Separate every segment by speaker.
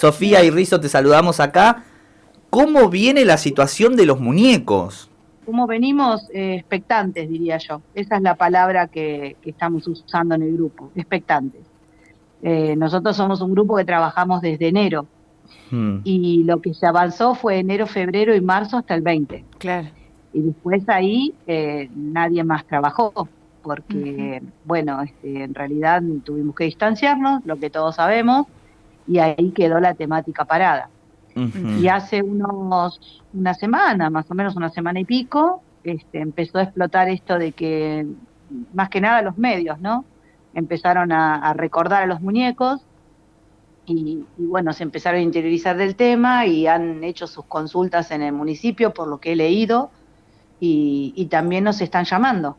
Speaker 1: Sofía y Rizo, te saludamos acá. ¿Cómo viene la situación de los muñecos?
Speaker 2: ¿Cómo venimos? Eh, expectantes, diría yo. Esa es la palabra que, estamos usando en el grupo, expectantes. Eh, nosotros somos un grupo que trabajamos desde enero hmm. y lo que se avanzó fue enero, febrero y marzo hasta el 20.
Speaker 3: Claro.
Speaker 2: Y después ahí eh, nadie más trabajó porque, bueno, este, en realidad tuvimos que distanciarnos, lo que todos sabemos, y ahí quedó la temática parada. Y hace unos, una semana, más o menos una semana y pico, este, empezó a explotar esto de que, más que nada los medios, ¿no? Empezaron a, recordar a los muñecos y, bueno, se empezaron a interiorizar del tema y han hecho sus consultas en el municipio, por lo que he leído, y también nos están llamando.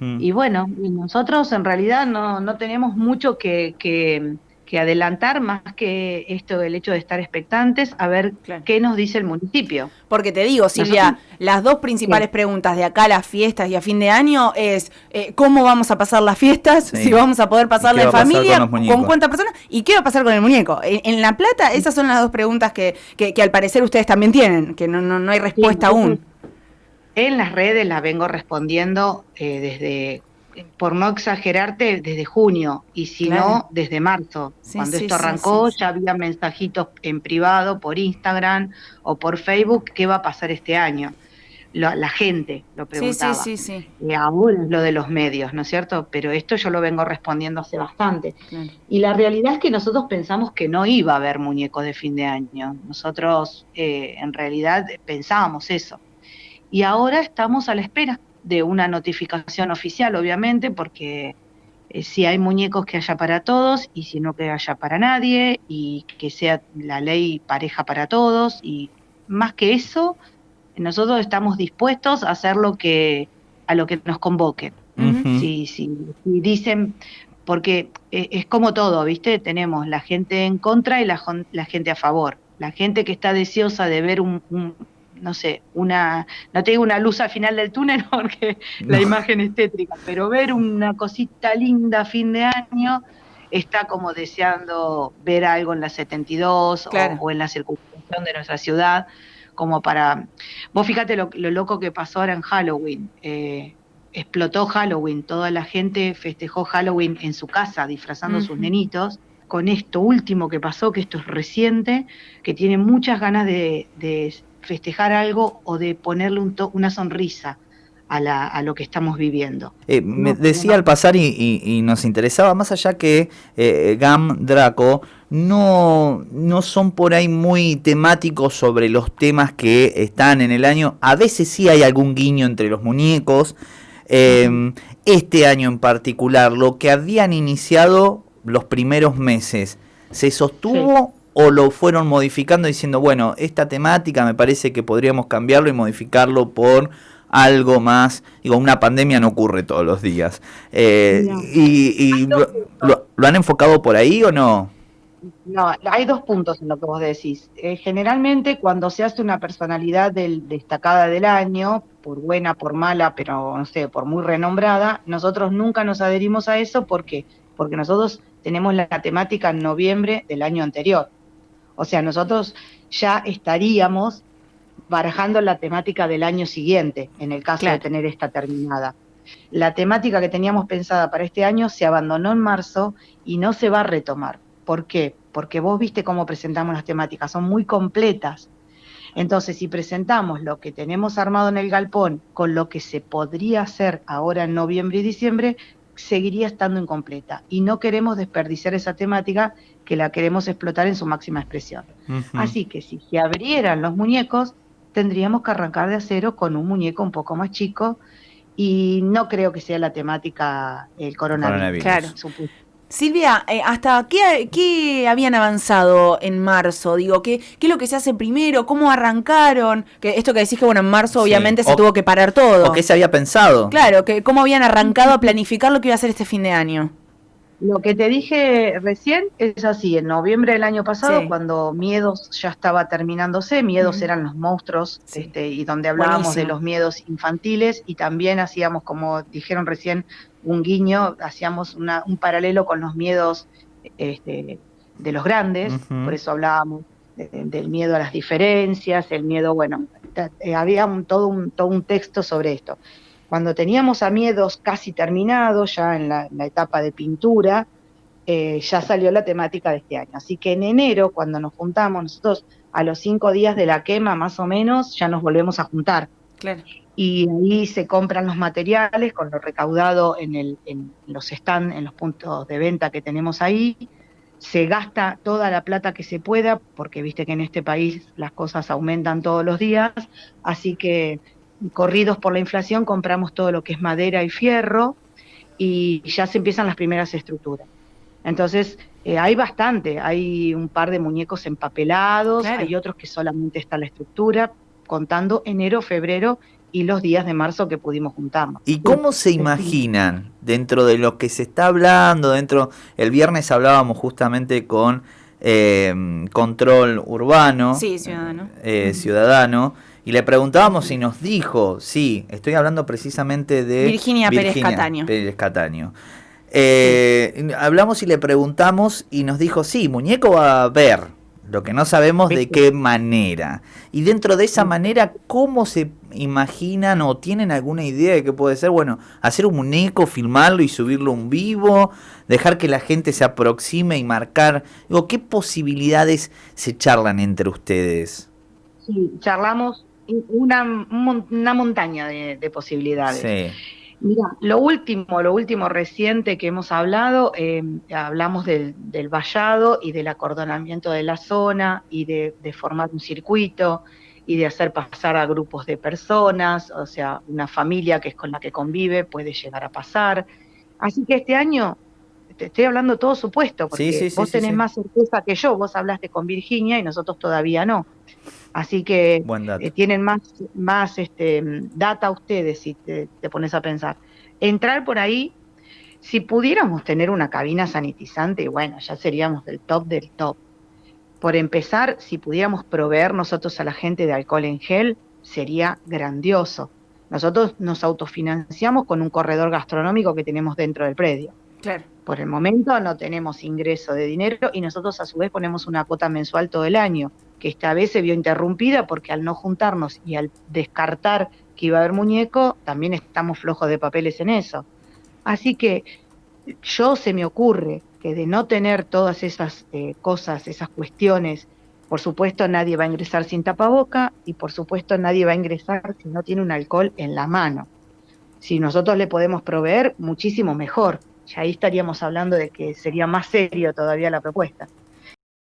Speaker 2: Y bueno, nosotros en realidad no, no tenemos mucho que, que, adelantar más que esto del hecho de estar expectantes a ver qué nos dice el municipio.
Speaker 3: Porque te digo, Silvia, las dos principales preguntas de acá a las fiestas y a fin de año es eh, cómo vamos a pasar las fiestas, si vamos a poder pasarla en familia, con, cuántas personas y qué va a pasar con el muñeco. En, La Plata, esas son las dos preguntas que, que, al parecer ustedes también tienen, que no, no, no hay respuesta aún.
Speaker 2: En las redes las vengo respondiendo eh, desde, por no exagerarte, desde junio, y si no, desde marzo. Cuando esto arrancó ya había mensajitos en privado, por Instagram o por Facebook, qué va a pasar este año. la gente lo preguntaba.
Speaker 3: Sí, sí, sí.
Speaker 2: Y aún lo de los medios, ¿no es cierto? Pero esto yo lo vengo respondiendo hace bastante. Y la realidad es que nosotros pensamos que no iba a haber muñecos de fin de año. Nosotros eh, en realidad pensábamos eso y ahora estamos a la espera de una notificación oficial, obviamente, porque eh, si hay muñecos que haya para todos y si no que haya para nadie y que sea la ley pareja para todos y más que eso, nosotros estamos dispuestos a hacer lo que a lo que nos convoquen. si, dicen, porque eh, es como todo, ¿viste? Tenemos la gente en contra y la, la gente a favor. La gente que está deseosa de ver un, no sé, una, no te digo una luz al final del túnel porque la imagen estética, pero ver una cosita linda a fin de año está como deseando ver algo en la 72 o, en la circunstancia de nuestra ciudad, como para... Vos fíjate lo, loco que pasó ahora en Halloween. Eh, explotó Halloween, toda la gente festejó Halloween en su casa, disfrazando a sus nenitos con esto último que pasó, que esto es reciente, que tiene muchas ganas de, festejar algo o de ponerle un una sonrisa a, la, a, lo que estamos viviendo.
Speaker 1: Eh, me decía al pasar y, nos interesaba, más allá que eh, GAM, Draco, no, no son por ahí muy temáticos sobre los temas que están en el año. A veces sí hay algún guiño entre los muñecos. Em, este año en particular, lo que habían iniciado los primeros meses, ¿se sostuvo o lo fueron modificando diciendo, bueno, esta temática me parece que podríamos cambiarlo y modificarlo por algo más, digo, una pandemia no ocurre todos los días. Eh, ¿Y, lo, han enfocado por ahí o no?
Speaker 2: No, hay dos puntos en lo que vos decís. Eh, generalmente cuando se hace una personalidad del, destacada del año, por buena, por mala, pero no sé, por muy renombrada, nosotros nunca nos adherimos a eso porque porque nosotros tenemos la temática en noviembre del año anterior. O sea, nosotros ya estaríamos barajando la temática del año siguiente, en el caso de tener esta terminada. La temática que teníamos pensada para este año se abandonó en marzo y no se va a retomar. ¿Por qué? Porque vos viste cómo presentamos las temáticas, son muy completas. Entonces, si presentamos lo que tenemos armado en el galpón con lo que se podría hacer ahora en noviembre y diciembre, seguiría estando incompleta y no queremos desperdiciar esa temática que la queremos explotar en su máxima expresión. Así que si se abrieran los muñecos, tendríamos que arrancar de acero con un muñeco un poco más chico y no creo que sea la temática el coronavirus.
Speaker 3: Claro. Silvia, eh, ¿hasta qué, habían avanzado en marzo? Digo, ¿qué, ¿qué es lo que se hace primero? ¿Cómo arrancaron? Que esto que decís que, bueno, en marzo obviamente se tuvo que parar todo.
Speaker 1: ¿O qué se había pensado?
Speaker 3: Claro, que cómo habían arrancado a planificar lo que iba a hacer este fin de año.
Speaker 2: Lo que te dije recién es así, en noviembre del año pasado, cuando Miedos ya estaba terminándose, Miedos eran los monstruos, este, y donde hablábamos de los miedos infantiles, y también hacíamos, como dijeron recién, un guiño, hacíamos una, un paralelo con los miedos este, de los grandes, por eso hablábamos del miedo a las diferencias, el miedo, bueno, eh, había todo, un, todo un texto sobre esto. Cuando teníamos a miedos casi terminados, ya en la, etapa de pintura, eh, ya salió la temática de este año. Así que en enero, cuando nos juntamos, nosotros a los cinco días de la quema, más o menos, ya nos volvemos a juntar. Claro. Y ahí se compran los materiales con lo recaudado en, el, en los stands, en los puntos de venta que tenemos ahí. Se gasta toda la plata que se pueda, porque viste que en este país las cosas aumentan todos los días. Así que corridos por la inflación, compramos todo lo que es madera y fierro y ya se empiezan las primeras estructuras. Entonces, eh, hay bastante, hay un par de muñecos empapelados, hay otros que solamente está la estructura, contando enero, febrero y los días de marzo que pudimos juntarnos.
Speaker 1: ¿Y cómo se imaginan dentro de lo que se está hablando, dentro, el viernes hablábamos justamente con eh, Control Urbano,
Speaker 3: sí, ciudadano.
Speaker 1: Eh, ciudadano y le preguntábamos y nos dijo, sí, estoy hablando precisamente de
Speaker 3: Virginia, Pérez Cataño.
Speaker 1: Pérez Cataño. Eh, hablamos y le preguntamos y nos dijo, sí, muñeco va a ver, lo que no sabemos de qué manera. Y dentro de esa manera, ¿cómo se imaginan o tienen alguna idea de qué puede ser? Bueno, hacer un muñeco, filmarlo y subirlo un vivo, dejar que la gente se aproxime y marcar. Digo, ¿qué posibilidades se charlan entre ustedes?
Speaker 2: Sí, charlamos una, una montaña de, posibilidades. Mira, lo último, lo último reciente que hemos hablado, eh, hablamos del, del, vallado y del acordonamiento de la zona y de, formar un circuito y de hacer pasar a grupos de personas, o sea, una familia que es con la que convive puede llegar a pasar. Así que este año, te estoy hablando todo supuesto, porque vos tenés más certeza que yo, vos hablaste con Virginia y nosotros todavía no. Así que eh, tienen más, más este, data ustedes si te, pones a pensar. Entrar por ahí, si pudiéramos tener una cabina sanitizante, bueno, ya seríamos del top del top. Por empezar, si pudiéramos proveer nosotros a la gente de alcohol en gel, sería grandioso. Nosotros nos autofinanciamos con un corredor gastronómico que tenemos dentro del predio. Claro. Por el momento no tenemos ingreso de dinero y nosotros a su vez ponemos una cuota mensual todo el año esta vez se vio interrumpida porque al no juntarnos y al descartar que iba a haber muñeco, también estamos flojos de papeles en eso. Así que yo se me ocurre que de no tener todas esas eh, cosas, esas cuestiones, por supuesto nadie va a ingresar sin tapaboca y por supuesto nadie va a ingresar si no tiene un alcohol en la mano. Si nosotros le podemos proveer, muchísimo mejor. Ya ahí estaríamos hablando de que sería más serio todavía la propuesta.